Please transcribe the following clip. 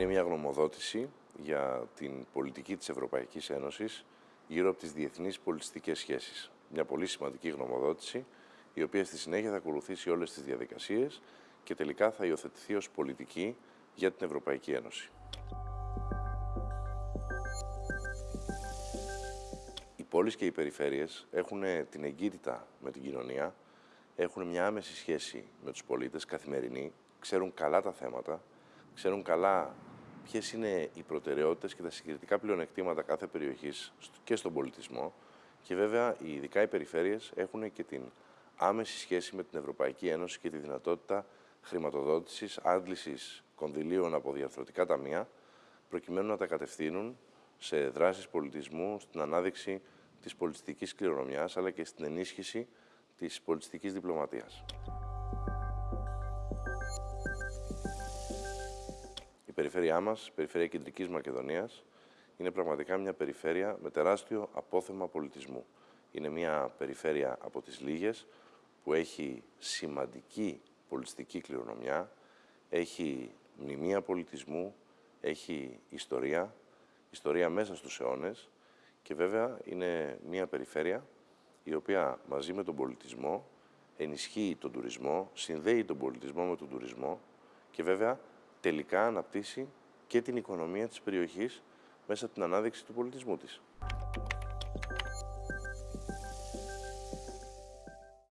Είναι μια γνωμοδότηση για την πολιτική της Ευρωπαϊκής Ένωσης γύρω από τις διεθνείς πολιτιστικές σχέσεις. Μια πολύ σημαντική γνωμοδότηση, η οποία στη συνέχεια θα ακολουθήσει όλες τις διαδικασίες και τελικά θα υιοθετηθεί ως πολιτική για την Ευρωπαϊκή Ένωση. Οι πόλεις και οι περιφέρειες έχουν την εγκύτητα με την κοινωνία, έχουν μια άμεση σχέση με τους πολίτες, καθημερινή, ξέρουν καλά τα θέματα, ξέρουν καλά ποιες είναι οι προτεραιότητες και τα συγκριτικά πλεονεκτήματα κάθε περιοχής και στον πολιτισμό και βέβαια ειδικά οι περιφέρειες έχουν και την άμεση σχέση με την Ευρωπαϊκή Ένωση και τη δυνατότητα χρηματοδότησης, άντλησης κονδυλίων από διαρθρωτικά ταμεία προκειμένου να τα κατευθύνουν σε δράσεις πολιτισμού, στην ανάδειξη της πολιτιστικής κληρονομιάς αλλά και στην ενίσχυση της πολιτιστικής διπλωματίας. Περιφέρειά μας, η περιφέρεια Κεντρικής Μακεδονίας, είναι πραγματικά μια περιφέρεια με τεράστιο απόθεμα πολιτισμού. Είναι μια περιφέρεια από τις λίγες που έχει σημαντική πολιτιστική κληρονομιά, έχει μνημεία πολιτισμού, έχει ιστορία, ιστορία μέσα στους αιώνες και βέβαια είναι μια περιφέρεια η οποία μαζί με τον πολιτισμό ενισχύει τον τουρισμό, συνδέει τον πολιτισμό με τον τουρισμό και βέβαια τελικά αναπτύσσει και την οικονομία της περιοχής μέσα από την ανάδειξη του πολιτισμού της.